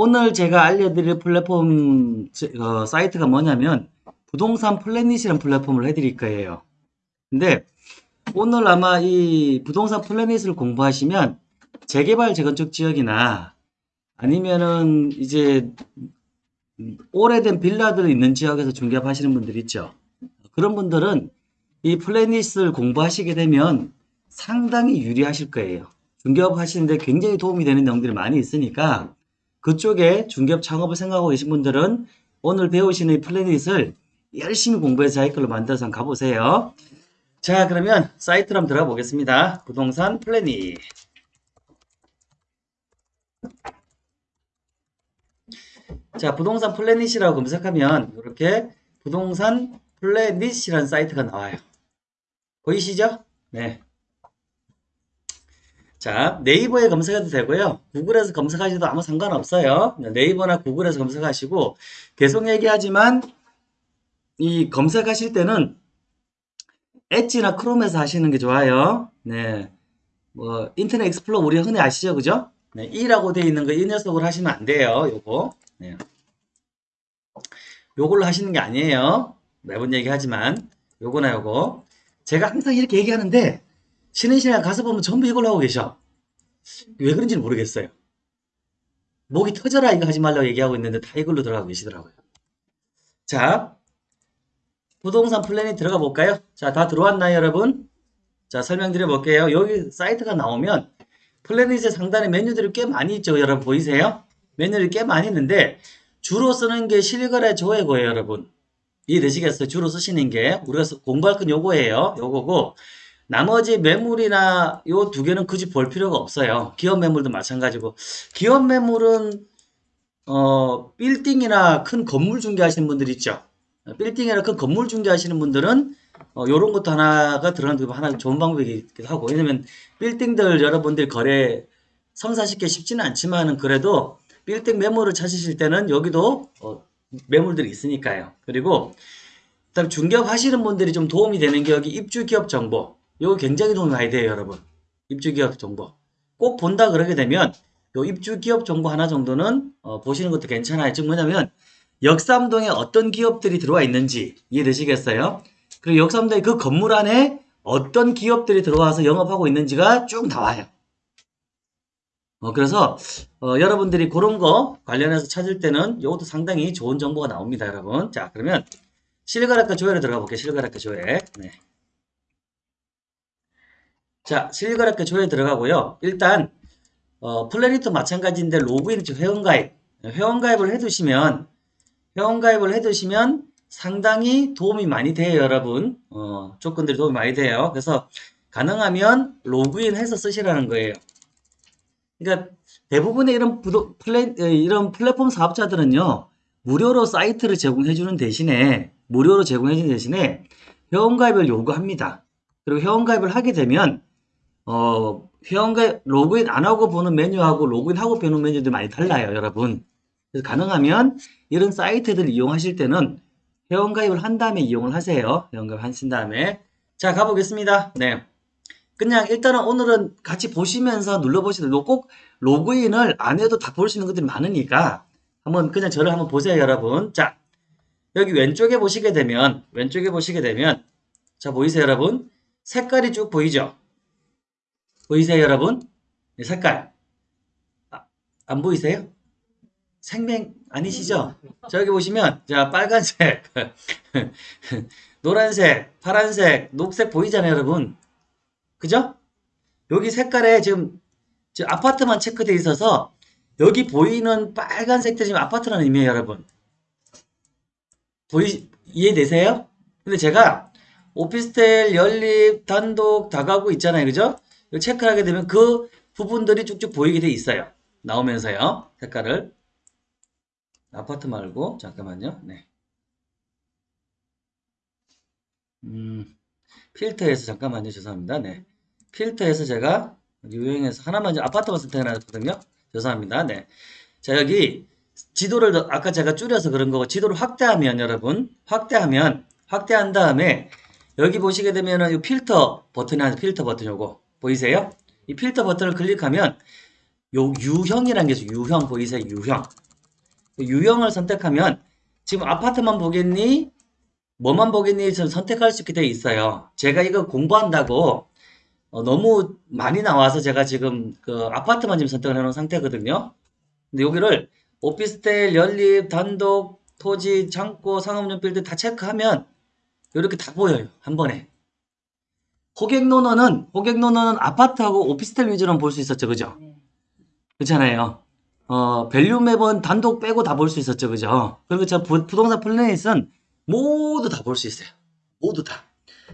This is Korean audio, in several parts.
오늘 제가 알려드릴 플랫폼 제- 어, 사이트가 뭐냐면 부동산 플래닛이라는 플랫폼을 해드릴 거예요. 근데 오늘 아마 이 부동산 플래닛을 공부하시면 재개발 재건축 지역이나 아니면은 이제 오래된 빌라들 있는 지역에서 중개하시는 분들 있죠. 그런 분들은 이 플래닛을 공부하시게 되면 상당히 유리하실 거예요. 중개업 하시는데 굉장히 도움이 되는 내용들이 많이 있으니까 그쪽에 중개업 창업을 생각하고 계신 분들은 오늘 배우시는 이 플래닛을 열심히 공부해서 걸로 만들어서 가보세요. 자, 그러면 사이트로 한번 들어가 보겠습니다. 부동산 플래닛. 자, 부동산 플래닛이라고 검색하면 이렇게 부동산 플래닛이라는 사이트가 나와요. 보이시죠? 네. 자, 네이버에 검색해도 되고요. 구글에서 검색하셔도 아무 상관없어요. 네이버나 구글에서 검색하시고 계속 얘기하지만 이 검색하실 때는 엣지나 크롬에서 하시는 게 좋아요. 네. 뭐 인터넷 익스플로러 우리 흔히 아시죠? 그죠? 네, E라고 되어 있는 거 이 녀석으로 하시면 안 돼요. 요거. 네. 요걸로 하시는 게 아니에요. 매번 얘기하지만 요거나 요거. 제가 항상 이렇게 얘기하는데 시간에 가서 보면 전부 이걸로 하고 계셔. 왜 그런지는 모르겠어요. 목이 터져라 이거 하지 말라고 얘기하고 있는데 다 이걸로 들어가고 계시더라고요. 자, 부동산 플랜이 들어가 볼까요? 자, 다 들어왔나요, 여러분? 자, 설명드려 볼게요. 여기 사이트가 나오면 플래닛의 상단에 메뉴들이 꽤 많이 있죠, 여러분 보이세요? 메뉴들이 꽤 많이 있는데 주로 쓰는 게 실거래 조회고예요, 여러분. 이해되시겠어요? 주로 쓰시는 게 우리가 공부할 건 요거예요. 요거고 나머지 매물이나 요 두 개는 굳이 볼 필요가 없어요. 기업 매물도 마찬가지고 기업 매물은 어 빌딩이나 큰 건물 중개하시는 분들 있죠. 빌딩이나 큰 건물 중개하시는 분들은 어, 요런 것도 하나가 들어가는 게 하나 좋은 방법이기도 하고 왜냐면 빌딩들 여러분들 거래 성사시키기 쉽지는 않지만은 그래도 빌딩 매물을 찾으실 때는 여기도 어, 매물들이 있으니까요. 그리고 그다음 중개업 하시는 분들이 좀 도움이 되는 게 여기 입주 기업 정보. 이거 굉장히 도움이 많이 돼요, 여러분. 입주 기업 정보. 꼭 본다 그러게 되면 요 입주 기업 정보 하나 정도는 어, 보시는 것도 괜찮아요. 즉 뭐냐면 역삼동에 어떤 기업들이 들어와 있는지 이해되시겠어요? 그리고 역삼동의 그 건물 안에 어떤 기업들이 들어와서 영업하고 있는지가 쭉 나와요. 어, 그래서 어, 여러분들이 그런 거 관련해서 찾을 때는 이것도 상당히 좋은 정보가 나옵니다, 여러분. 자, 그러면 실거래가 조회로 들어가 볼게요. 실거래가 조회. 네. 자, 실거래가 조회 들어가고요. 일단 어, 플래닛도 마찬가지인데 로그인 회원가입 회원가입을 해두시면 회원가입을 해두시면 상당히 도움이 많이 돼요, 여러분. 어, 조건들이 도움이 많이 돼요. 그래서 가능하면 로그인 해서 쓰시라는 거예요. 그러니까 대부분의 이런 부도, 플레, 이런 플랫폼 사업자들은요, 무료로 사이트를 제공해 주는 대신에, 무료로 제공해 주는 대신에 회원가입을 요구합니다. 그리고 회원가입을 하게 되면, 어, 회원가입, 로그인 안 하고 보는 메뉴하고 로그인하고 보는 메뉴들이 많이 달라요, 여러분. 그래서 가능하면 이런 사이트들 이용하실 때는 회원가입을 한 다음에 이용을 하세요. 회원가입 하신 다음에. 자, 가보겠습니다. 네. 그냥 일단은 오늘은 같이 보시면서 눌러보시는 꼭 로그인을 안 해도 다 볼 수 있는 것들이 많으니까 한번 그냥 저를 한번 보세요 여러분 자 여기 왼쪽에 보시게 되면 왼쪽에 보시게 되면 자 보이세요 여러분 색깔이 쭉 보이죠 보이세요 여러분 네, 색깔 아, 안 보이세요 생명 아니시죠 자 여기 보시면 자 빨간색 노란색 파란색 녹색 보이잖아요 여러분 그죠? 여기 색깔에 지금, 지금 아파트만 체크되어 있어서 여기 보이는 빨간색들이 지금 아파트라는 의미예요, 여러분. 보이, 이해되세요? 근데 제가 오피스텔, 연립, 단독, 다가구 있잖아요, 그죠? 체크를 하게 되면 그 부분들이 쭉쭉 보이게 돼 있어요. 나오면서요, 색깔을. 아파트 말고, 잠깐만요, 네. 음. 필터에서 잠깐만요. 죄송합니다. 네. 필터에서 제가 유형에서 하나만 아파트만 선택해놨거든요. 죄송합니다. 네 자 여기 지도를 아까 제가 줄여서 그런 거고 지도를 확대하면 여러분. 확대하면 확대한 다음에 여기 보시게 되면은 이 필터 버튼이 하나 필터 버튼 요거 보이세요 이 필터 버튼을 클릭하면 요 유형이라는 게 있어요 유형 보이세요 유형 유형을 선택하면 지금 아파트만 보겠니? 뭐만 보겠니? 저 선택할 수 있게 되어 있어요. 제가 이거 공부한다고 어, 너무 많이 나와서 제가 지금 그 아파트만 지금 선택을 해놓은 상태거든요. 근데 여기를 오피스텔, 연립, 단독, 토지, 창고, 상업용 빌딩 다 체크하면 이렇게 다 보여요. 한 번에. 호갱노노는 호갱노노는 아파트하고 오피스텔 위주로는 볼 수 있었죠. 그죠? 네. 그렇잖아요. 어, 밸류맵은 단독 빼고 다 볼 수 있었죠. 그죠? 그리고 저 부, 부동산 플래닛은 모두 다 볼 수 있어요. 모두 다.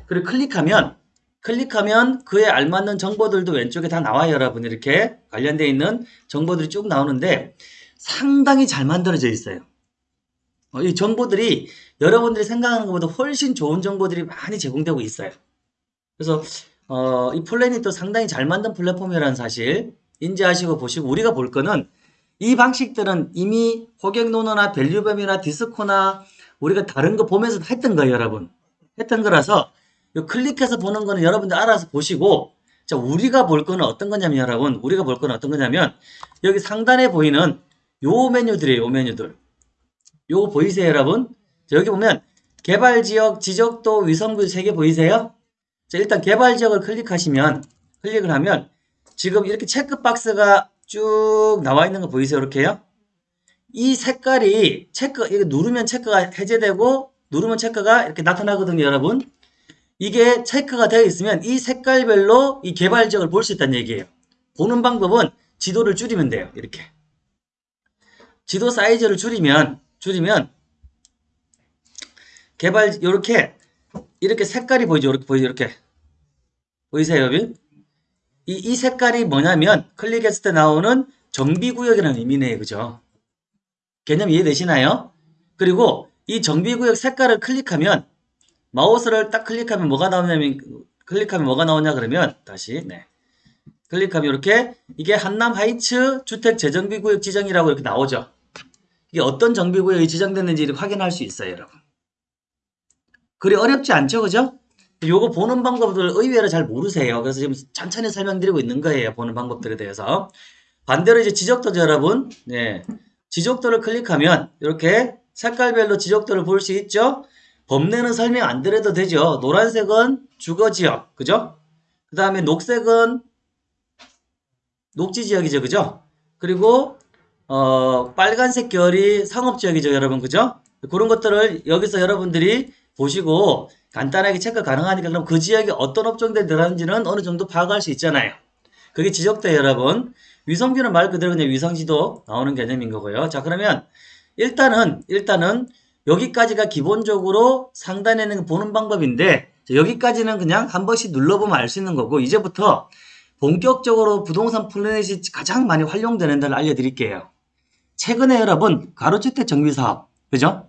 그리고 클릭하면 클릭하면 그에 알맞는 정보들도 왼쪽에 다 나와요, 여러분. 이렇게 관련되어 있는 정보들이 쭉 나오는데 상당히 잘 만들어져 있어요. 어, 이 정보들이 여러분들이 생각하는 것보다 훨씬 좋은 정보들이 많이 제공되고 있어요. 그래서 어, 이 플래닛도 상당히 잘 만든 플랫폼이라는 사실 인지하시고 보시고 우리가 볼 거는 이 방식들은 이미 호갱노노나 밸류맵이나 디스코나 우리가 다른 거 보면서 했던 거예요, 여러분. 했던 거라서 요 클릭해서 보는 거는 여러분들 알아서 보시고 자, 우리가 볼 거는 어떤 거냐면 여러분, 우리가 볼 거는 어떤 거냐면 여기 상단에 보이는 요 메뉴들이에요, 요 메뉴들. 요거 보이세요, 여러분? 자, 여기 보면 개발 지역, 지적도, 위성부 세개 보이세요? 자, 일단 개발 지역을 클릭하시면 클릭을 하면 지금 이렇게 체크 박스가 쭉 나와 있는 거 보이세요? 이렇게요? 이 색깔이 체크 이거 누르면 체크가 해제되고 누르면 체크가 이렇게 나타나거든요, 여러분. 이게 체크가 되어 있으면 이 색깔별로 이 개발 지역을 볼 수 있다는 얘기예요. 보는 방법은 지도를 줄이면 돼요. 이렇게. 지도 사이즈를 줄이면 줄이면 개발 이렇게 이렇게 색깔이 보이죠. 이렇게 보이죠. 이렇게. 보이세요? 이, 이 색깔이 뭐냐면 클릭했을 때 나오는 정비구역이라는 의미네요. 그죠? 개념 이해되시나요? 그리고 이 정비구역 색깔을 클릭하면 마우스를 딱 클릭하면 뭐가 나오냐면 클릭하면 뭐가 나오냐 그러면 다시 네. 클릭하면 이렇게 이게 한남 하이츠 주택 재정비구역 지정이라고 이렇게 나오죠. 이게 어떤 정비구역이 지정됐는지 확인할 수 있어요, 여러분. 그리 어렵지 않죠, 그죠? 요거 보는 방법들 의외로 잘 모르세요. 그래서 지금 천천히 설명드리고 있는 거예요. 보는 방법들에 대해서. 반대로 이제 지적도죠, 여러분. 네. 지적도를 클릭하면 이렇게 색깔별로 지적도를 볼 수 있죠. 범례는 설명 안 드려도 되죠. 노란색은 주거지역, 그죠? 그 다음에 녹색은 녹지지역이죠, 그죠? 그리고 어, 빨간색 결이 상업지역이죠, 여러분, 그죠? 그런 것들을 여기서 여러분들이 보시고 간단하게 체크 가능하니까 그럼 그 지역에 어떤 업종들이 들어가는지는 어느 정도 파악할 수 있잖아요. 그게 지적도예요, 여러분. 위성뷰는 말 그대로 그냥 위성지도 나오는 개념인 거고요. 자, 그러면 일단은 일단은 여기까지가 기본적으로 상단에 거 보는 방법인데 자, 여기까지는 그냥 한 번씩 눌러보면 알 수 있는 거고 이제부터 본격적으로 부동산 플래닛이 가장 많이 활용되는 데를 알려드릴게요. 최근에 여러분 가로주택 정비사업 그죠?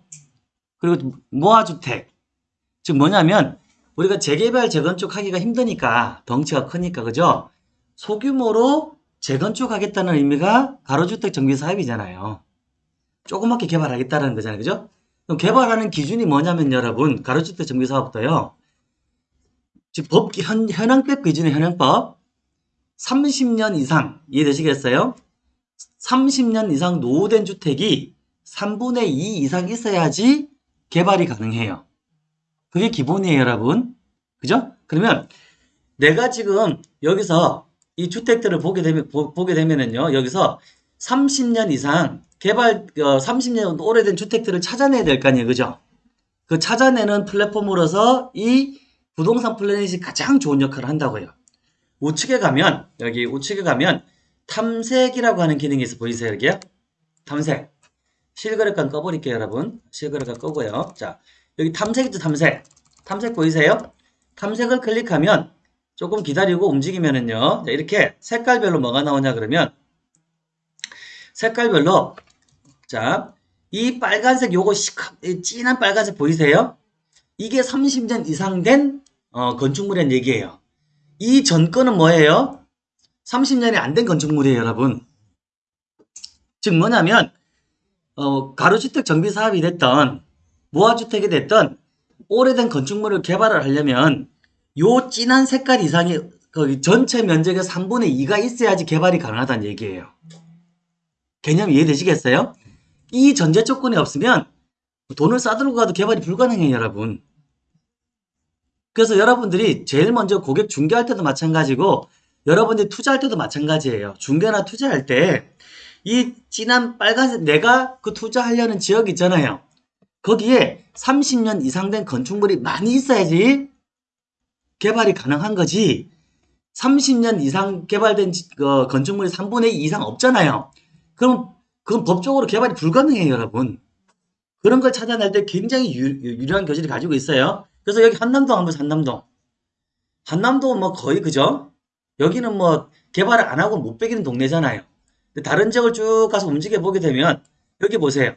그리고 모아주택 즉 뭐냐면 우리가 재개발 재건축 하기가 힘드니까 덩치가 크니까 그죠? 소규모로 재건축하겠다는 의미가 가로주택 정비사업이잖아요. 조그맣게 개발하겠다는 거잖아요. 그죠? 그럼 개발하는 기준이 뭐냐면 여러분 가로주택 정비사업도요. 지금 법 현, 현행법 기준의 현행법 30년 이상 이해되시겠어요? 30년 이상 노후된 주택이 3분의 2 이상 있어야지 개발이 가능해요. 그게 기본이에요, 여러분. 그죠? 그러면 내가 지금 여기서 이 주택들을 보게 되면 보, 게 되면은요. 여기서 30년 이상 개발 어, 30년 오래된 주택들을 찾아내야 될 거 아니에요. 그죠? 그 찾아내는 플랫폼으로서 이 부동산 플래닛이 가장 좋은 역할을 한다고요. 우측에 가면 여기 우측에 가면 탐색이라고 하는 기능이 있어 보이세요 여기요? 탐색 실거래가 꺼버릴게요 여러분 실거래가 끄고요 자 여기 탐색이죠 탐색 탐색 보이세요? 탐색을 클릭하면 조금 기다리고 움직이면은요 자, 이렇게 색깔별로 뭐가 나오냐 그러면 색깔별로 자 이 빨간색 요거 이 진한 빨간색 보이세요? 이게 30년 이상 된 어, 건축물이란 얘기예요 이 전건은 뭐예요? 30년이 안 된 건축물이에요, 여러분. 즉 뭐냐면 어, 가로주택 정비 사업이 됐던 무화주택이 됐던 오래된 건축물을 개발을 하려면 요 진한 색깔 이상이 그 전체 면적의 3분의 2가 있어야지 개발이 가능하다는 얘기예요. 개념 이해되시겠어요? 이 전제 조건이 없으면 돈을 싸들고 가도 개발이 불가능해요, 여러분. 그래서 여러분들이 제일 먼저 고객 중개할 때도 마찬가지고 여러분들이 투자할 때도 마찬가지예요. 중개나 투자할 때 이 진한 빨간색 내가 그 투자하려는 지역 있잖아요. 거기에 30년 이상 된 건축물이 많이 있어야지 개발이 가능한 거지. 30년 이상 개발된 지- 어, 건축물이 3분의 2 이상 없잖아요. 그럼 그건 법적으로 개발이 불가능해요, 여러분. 그런 걸 찾아낼 때 굉장히 유, 유리한 교실을 가지고 있어요. 그래서 여기 한남동 한번 한남동. 한남동 뭐 거의 그죠? 여기는 뭐 개발을 안 하고 못 베기는 동네잖아요. 다른 지역을 쭉 가서 움직여 보게 되면 여기 보세요.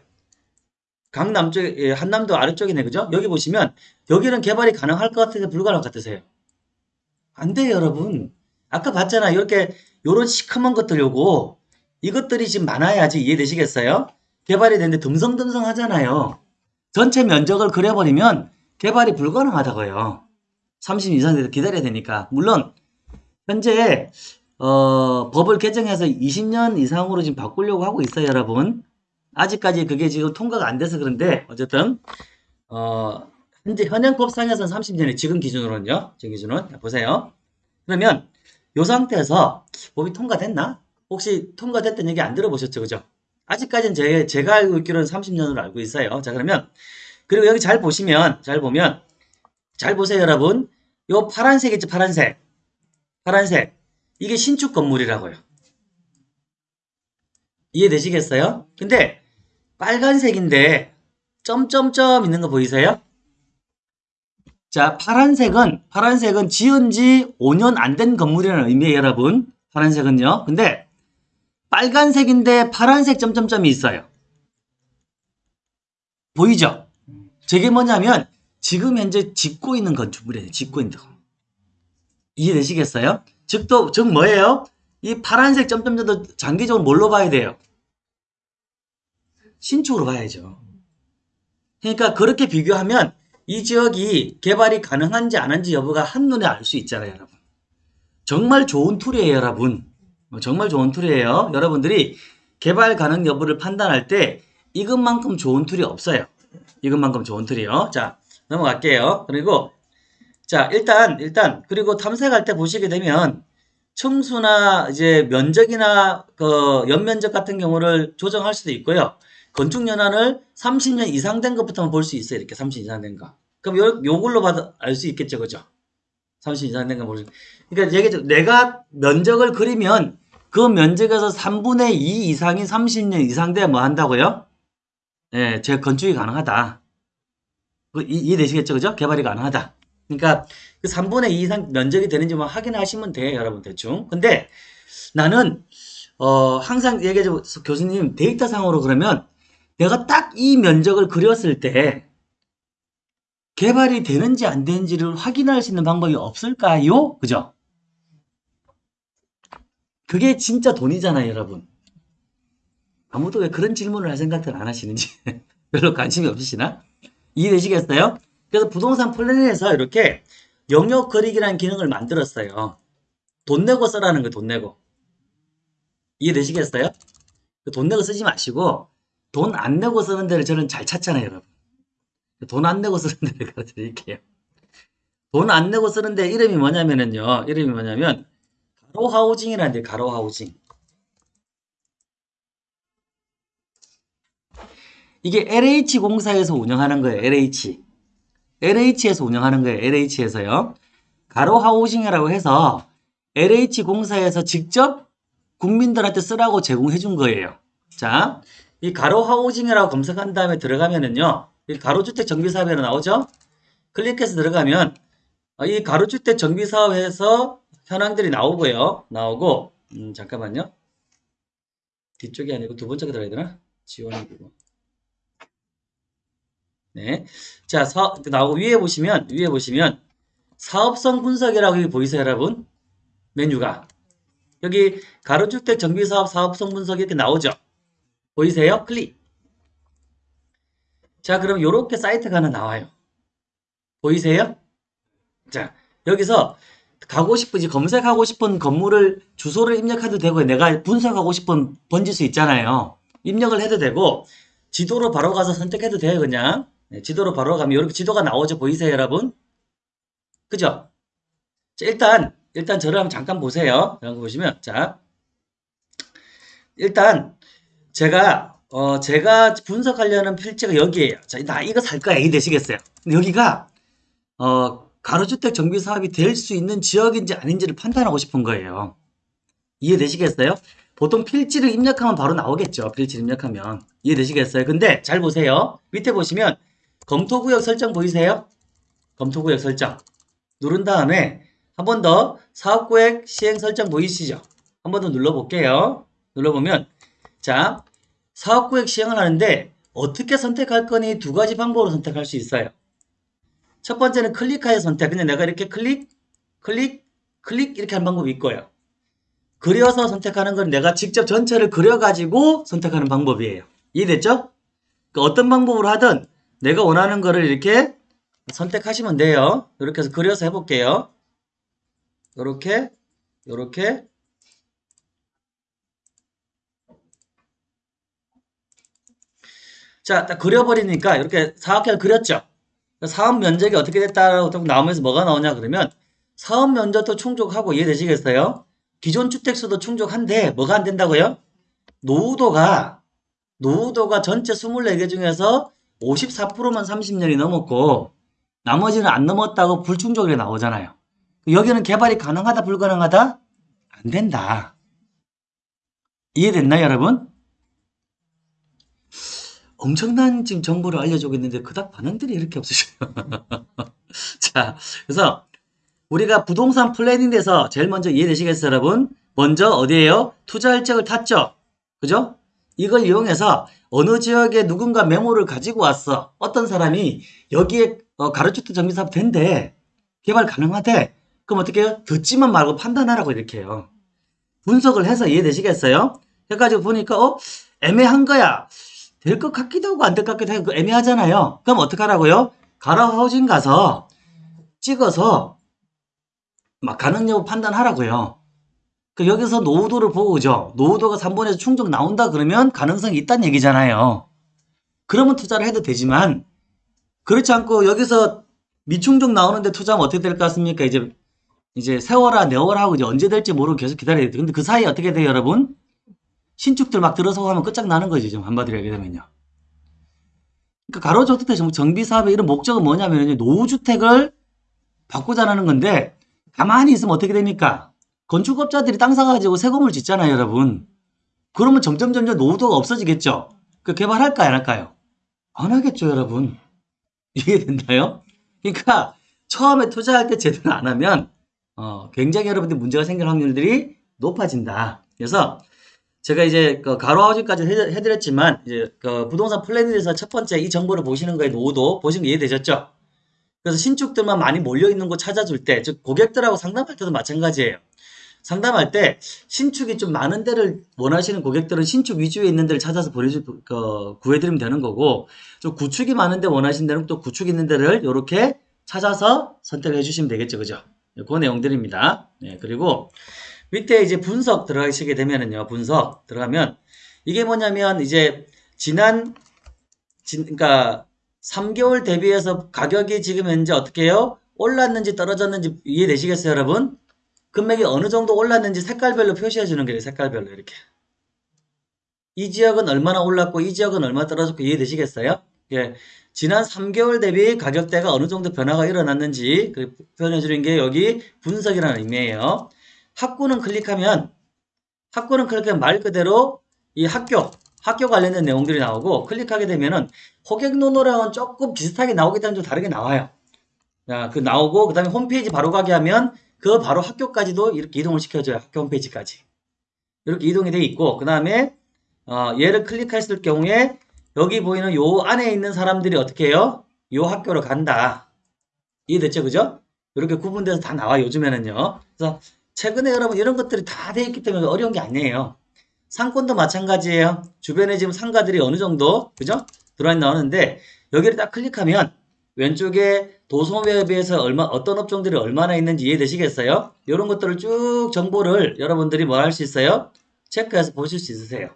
강남 쪽, 예, 한남도 아래쪽이네, 그죠? 여기 보시면 여기는 개발이 가능할 것 같으세요? 불가능할 것 같으세요? 안 돼요, 여러분. 아까 봤잖아요. 이렇게 요런 시커먼 것들 요거 이것들이 지금 많아야지 이해되시겠어요? 개발이 되는데 듬성듬성 하잖아요. 전체 면적을 그려버리면 개발이 불가능하다고요. 30 이상 기다려야 되니까. 물론 현재 어, 법을 개정해서 20년 이상으로 지금 바꾸려고 하고 있어요, 여러분. 아직까지 그게 지금 통과가 안 돼서 그런데 어쨌든 어, 현재 현행 법상에서는 30년이 지금 기준으로는요. 지금 기준은 자, 보세요. 그러면 이 상태에서 법이 통과됐나? 혹시 통과됐던 얘기 안 들어보셨죠, 그죠? 아직까지는 제, 제가 알고 있기로는 30년으로 알고 있어요. 자, 그러면 그리고 여기 잘 보시면 잘 보면 잘 보세요, 여러분. 요 파란색 있죠, 파란색. 파란색. 이게 신축 건물이라고요. 이해되시겠어요? 근데 빨간색인데 점점점 있는 거 보이세요? 자, 파란색은 파란색은 지은 지 5년 안 된 건물이라는 의미예요, 여러분. 파란색은요. 근데 빨간색인데 파란색 점점점이 있어요. 보이죠? 저게 뭐냐면 지금 현재 짓고 있는 건축물이에요. 짓고 있는 거. 이해되시겠어요? 즉, 또, 즉 뭐예요? 이 파란색 점점점도 장기적으로 뭘로 봐야 돼요? 신축으로 봐야죠. 그러니까 그렇게 비교하면 이 지역이 개발이 가능한지 안 한지 여부가 한눈에 알 수 있잖아요, 여러분. 정말 좋은 툴이에요, 여러분. 어, 정말 좋은 툴이에요. 여러분들이 개발 가능 여부를 판단할 때 이것만큼 좋은 툴이 없어요. 이것만큼 좋은 툴이요. 자, 넘어갈게요. 그리고 자, 일단 일단 그리고 탐색할 때 보시게 되면 층수나 이제 면적이나 그 연면적 같은 경우를 조정할 수도 있고요. 건축 연한을 30년 이상 된 것부터 볼수 있어요. 이렇게 30년 이상 된 거. 그럼 요, 요걸로 봐도 알수 있겠죠. 그죠? 30년 이상 된거 모르 그러니까 얘기죠. 내가 면적을 그리면 그 면적에서 3분의 2 이상이 30년 이상 돼야 뭐 한다고요? 예, 제 건축이 가능하다. 그 이- 이해되시겠죠? 그죠? 개발이 가능하다. 그러니까 그 3분의 2 이상 면적이 되는지만 확인하시면 돼요. 여러분 대충. 근데 나는 어, 항상 얘기하죠. 교수님 데이터상으로 그러면 내가 딱 이 면적을 그렸을 때 개발이 되는지 안 되는지를 확인할 수 있는 방법이 없을까요? 그죠? 그게 진짜 돈이잖아요, 여러분. 아무도 왜 그런 질문을 할 생각을 안 하시는지 별로 관심이 없으시나? 이해되시겠어요? 그래서 부동산 플래닝에서 이렇게 영역 그리기라는 기능을 만들었어요. 돈 내고 써라는 거예요, 돈 내고. 이해되시겠어요? 그돈 내고 쓰지 마시고 돈 안 내고 쓰는 데를 저는 잘 찾잖아요, 여러분. 돈 안 내고 쓰는 데를 가르쳐 드릴게요. 돈 안 내고 쓰는 데 이름이 뭐냐면은요. 이름이 뭐냐면 가로 하우징이라는 데 가로 하우징. 이게 LH 공사에서 운영하는 거예요. LH. LH에서 운영하는 거예요. LH에서요. 가로 하우징이라고 해서 LH 공사에서 직접 국민들한테 쓰라고 제공해 준 거예요. 자, 이 가로 하우징이라고 검색한 다음에 들어가면은요. 이 가로주택 정비사업에로 나오죠? 클릭해서 들어가면 어, 이 가로주택 정비사업에서 현황들이 나오고요. 나오고 음, 잠깐만요. 뒤쪽이 아니고 두 번째가 들어야 되나? 지원이고. 네. 자, 사, 나오고 위에 보시면 위에 보시면 사업성 분석이라고 여기 보이세요, 여러분? 메뉴가 여기 가로주택 정비사업 사업성 분석 이렇게 나오죠? 보이세요? 클릭. 자, 그럼 이렇게 사이트가 하나 나와요. 보이세요? 자, 여기서 가고 싶은, 이제 검색하고 싶은 건물을 주소를 입력해도 되고, 내가 분석하고 싶은 번지수 있잖아요. 입력을 해도 되고, 지도로 바로 가서 선택해도 돼요, 그냥. 네, 지도로 바로 가면 이렇게 지도가 나오죠. 보이세요, 여러분? 그죠? 자, 일단, 일단 저를 한번 잠깐 보세요. 이런 거 보시면, 자. 일단, 제가, 어, 제가 분석하려는 필지가 여기에요. 자, 나 이거 살 거야. 이 되시겠어요? 여기가, 어, 가로주택 정비 사업이 될 수 있는 지역인지 아닌지를 판단하고 싶은 거예요. 이해되시겠어요? 보통 필지를 입력하면 바로 나오겠죠. 필지를 입력하면. 이해되시겠어요? 근데 잘 보세요. 밑에 보시면 검토구역 설정 보이세요? 검토구역 설정. 누른 다음에 한 번 더 사업구역 시행 설정 보이시죠? 한 번 더 눌러볼게요. 눌러보면 자 사업구역 시행을 하는데 어떻게 선택할 거니 두 가지 방법으로 선택할 수 있어요. 첫 번째는 클릭하여 선택. 근데 내가 이렇게 클릭, 클릭, 클릭 이렇게 하는 방법이 있고요. 그려서 선택하는 건 내가 직접 전체를 그려가지고 선택하는 방법이에요. 이해됐죠? 그 어떤 방법으로 하든 내가 원하는 거를 이렇게 선택하시면 돼요. 이렇게 해서 그려서 해볼게요. 이렇게, 이렇게. 자, 딱 그려버리니까 이렇게 사각형을 그렸죠? 사업 면적이 어떻게 됐다라고 나오면서 뭐가 나오냐 그러면 사업 면적도 충족하고 이해되시겠어요? 기존 주택수도 충족한데 뭐가 안 된다고요? 노후도가 노후도가 전체 24개 중에서 54%만 30년이 넘었고 나머지는 안 넘었다고 불충족이 나오잖아요. 여기는 개발이 가능하다 불가능하다? 안 된다. 이해됐나요 여러분? 엄청난 지금 정보를 알려주고 있는데 그닥 반응들이 이렇게 없으셔요. 자, 그래서 우리가 부동산 플래닝에서 제일 먼저 이해되시겠어요, 여러분? 먼저 어디에요? 투자 일정을 탔죠. 그죠? 이걸 이용해서 어느 지역에 누군가 메모를 가지고 왔어. 어떤 사람이 여기에 어, 가로주택 정비사업 된대. 개발 가능하대. 그럼 어떻게 해요? 듣지만 말고 판단하라고 이렇게 해요. 분석을 해서 이해되시겠어요? 해가지고 보니까 어? 애매한 거야. 될 것 같기도 하고 안 될 것 같기도 하고 애매하잖아요. 그럼 어떻게 하라고요? 가로 하우징 가서 찍어서 막 가능 여부 판단하라고요. 그 여기서 노후도를 보고 그죠? 노후도가 3번에서 충족 나온다 그러면 가능성이 있다는 얘기잖아요. 그러면 투자를 해도 되지만 그렇지 않고 여기서 미충족 나오는데 투자하면 어떻게 될 것 같습니까? 이제 이제 세월아 내월아 하고 이제 언제 될지 모르고 계속 기다려야 돼. 근데 그 사이에 어떻게 돼요, 여러분? 신축들 막 들어서고 하면 끝장나는 거지, 좀 한마디로 얘기하면요. 그러니까 가로주택 정비 사업의 이런 목적은 뭐냐면 노후주택을 바꾸자는 건데 가만히 있으면 어떻게 됩니까? 건축업자들이 땅 사가지고 새 건물 짓잖아요, 여러분. 그러면 점점 점점 노후도가 없어지겠죠? 그 개발할까요, 안 할까요? 안 하겠죠, 여러분. 이해 된다요? 그러니까 처음에 투자할 때 제대로 안 하면 어, 굉장히 여러분들 문제가 생길 확률들이 높아진다. 그래서 제가 이제 그 가로하우징까지 해드렸지만 이제 그 부동산 플랜에서 첫 번째 이 정보를 보시는 거에 노후도 보시면 이해되셨죠? 그래서 신축들만 많이 몰려 있는 곳 찾아줄 때, 즉 고객들하고 상담할 때도 마찬가지예요. 상담할 때 신축이 좀 많은 데를 원하시는 고객들은 신축 위주에 있는 데를 찾아서 보내주 그, 구해드리면 되는 거고 좀 구축이 많은 데 원하시는 데는 또 구축 있는 데를 이렇게 찾아서 선택해 주시면 되겠죠, 그죠? 그 내용들입니다. 네, 그리고 밑에 이제 분석 들어가시게 되면은요, 분석 들어가면 이게 뭐냐면 이제 지난 진, 그러니까 3개월 대비해서 가격이 지금 현재 어떻게 해요? 올랐는지 떨어졌는지 이해되시겠어요, 여러분? 금액이 어느 정도 올랐는지 색깔별로 표시해 주는 거예요, 색깔별로 이렇게. 이 지역은 얼마나 올랐고 이 지역은 얼마나 떨어졌고 이해되시겠어요? 예. 지난 3개월 대비 가격대가 어느 정도 변화가 일어났는지 그 표현해 주는 게 여기 분석이라는 의미예요. 학구는 클릭하면 학구는 클릭하면 말 그대로 이 학교 학교 관련된 내용들이 나오고 클릭하게 되면은 호객 노노랑은 조금 비슷하게 나오기 때문에 좀 다르게 나와요. 자, 그 나오고 그 다음에 홈페이지 바로 가게 하면 그 바로 학교까지도 이렇게 이동을 시켜줘요. 학교 홈페이지까지. 이렇게 이동이 돼 있고 그 다음에 어, 얘를 클릭했을 경우에 여기 보이는 요 안에 있는 사람들이 어떻게 해요? 요 학교로 간다. 이해됐죠? 그죠? 이렇게 구분돼서 다 나와 요 요즘에는요. 그래서 최근에 여러분 이런 것들이 다 돼 있기 때문에 어려운 게 아니에요. 상권도 마찬가지예요. 주변에 지금 상가들이 어느 정도 그죠? 들어와 나오는데 여기를 딱 클릭하면 왼쪽에 도소매에 비해서 얼마 어떤 업종들이 얼마나 있는지 이해되시겠어요? 이런 것들을 쭉 정보를 여러분들이 뭐 할 수 있어요? 체크해서 보실 수 있으세요.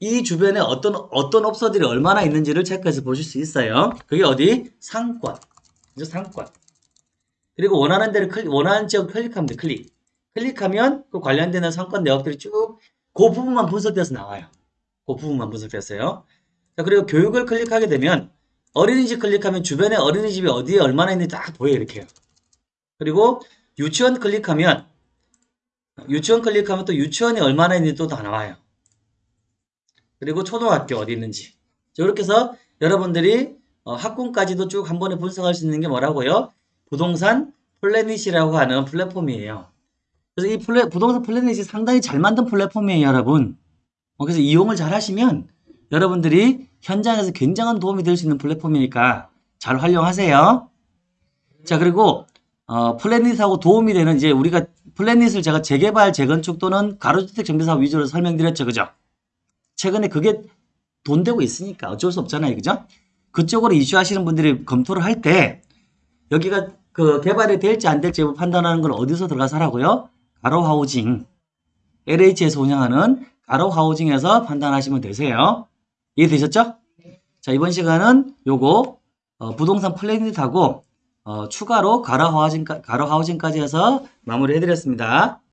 이 주변에 어떤 어떤 업소들이 얼마나 있는지를 체크해서 보실 수 있어요. 그게 어디? 상권. 그죠? 상권. 그리고 원하는 데를 클릭, 원하는 지역 클릭하면 돼. 클릭. 클릭하면 그 관련되는 상권 내역들이 쭉 그 부분만 분석돼서 나와요. 그 부분만 분석됐어요. 자, 그리고 교육을 클릭하게 되면 어린이집 클릭하면 주변에 어린이집이 어디에 얼마나 있는지 딱 보여요. 이렇게요. 그리고 유치원 클릭하면 유치원 클릭하면 또 유치원이 얼마나 있는지 또 다 나와요. 그리고 초등학교 어디 있는지. 자, 이렇게 해서 여러분들이 어, 학군까지도 쭉 한 번에 분석할 수 있는 게 뭐라고요? 부동산 플래닛이라고 하는 플랫폼이에요. 그래서 이 플랫, 부동산 플래닛이 상당히 잘 만든 플랫폼이에요, 여러분. 어, 그래서 이용을 잘 하시면 여러분들이 현장에서 굉장한 도움이 될 수 있는 플랫폼이니까 잘 활용하세요. 자, 그리고 어, 플래닛하고 도움이 되는 이제 우리가 플래닛을 제가 재개발, 재건축 또는 가로주택 정비사업 위주로 설명드렸죠. 그죠? 최근에 그게 돈 되고 있으니까 어쩔 수 없잖아요. 그죠? 그쪽으로 이슈하시는 분들이 검토를 할 때 여기가 그 개발이 될지 안 될지 판단하는 건 어디서 들어가서 하라고요? 가로하우징. LH에서 운영하는 가로하우징에서 판단하시면 되세요. 이해되셨죠? 자, 이번 시간은 요거 어, 부동산 플래닛하고 어, 추가로 가로하우징, 가로하우징까지 해서 마무리 해드렸습니다.